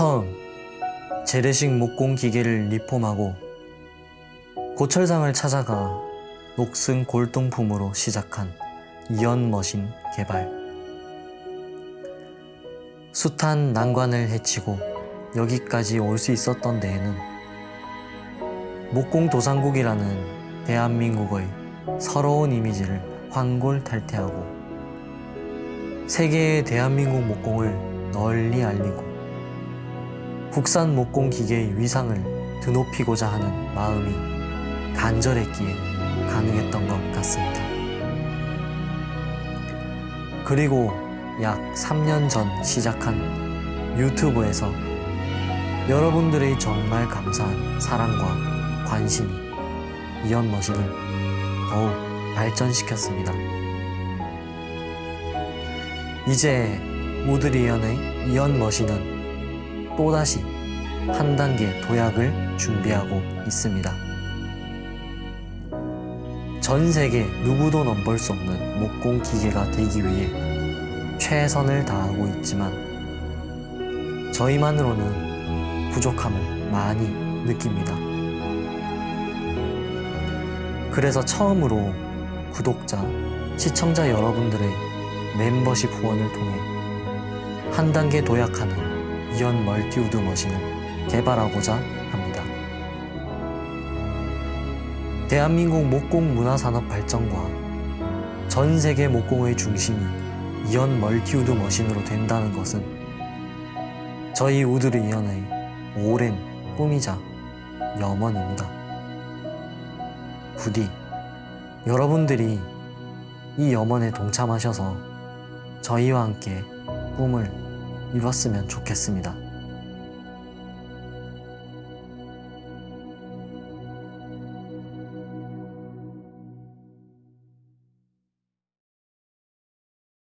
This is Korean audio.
처음 재래식 목공 기계를 리폼하고 고철상을 찾아가 녹슨 골동품으로 시작한 이연 머신 개발. 숱한 난관을 헤치고 여기까지 올 수 있었던 데에는 목공도상국이라는 대한민국의 서러운 이미지를 환골탈태하고 세계의 대한민국 목공을 널리 알리고 국산 목공 기계의 위상을 드높이고자 하는 마음이 간절했기에 가능했던 것 같습니다. 그리고 약 3년 전 시작한 유튜브에서 여러분들의 정말 감사한 사랑과 관심이 이연머신을 더욱 발전시켰습니다. 이제 우드리언의 이연머신은 또다시 한 단계 도약을 준비하고 있습니다. 전 세계 누구도 넘볼 수 없는 목공 기계가 되기 위해 최선을 다하고 있지만 저희만으로는 부족함을 많이 느낍니다. 그래서 처음으로 구독자, 시청자 여러분들의 멤버십 후원을 통해 한 단계 도약하는 이연 멀티우드 머신을 개발하고자 합니다. 대한민국 목공 문화산업 발전과 전 세계 목공의 중심이 이연 멀티우드 머신으로 된다는 것은 저희 우드르 이연의 오랜 꿈이자 염원입니다. 부디 여러분들이 이 염원에 동참하셔서 저희와 함께 꿈을 이뤘으면 좋겠습니다.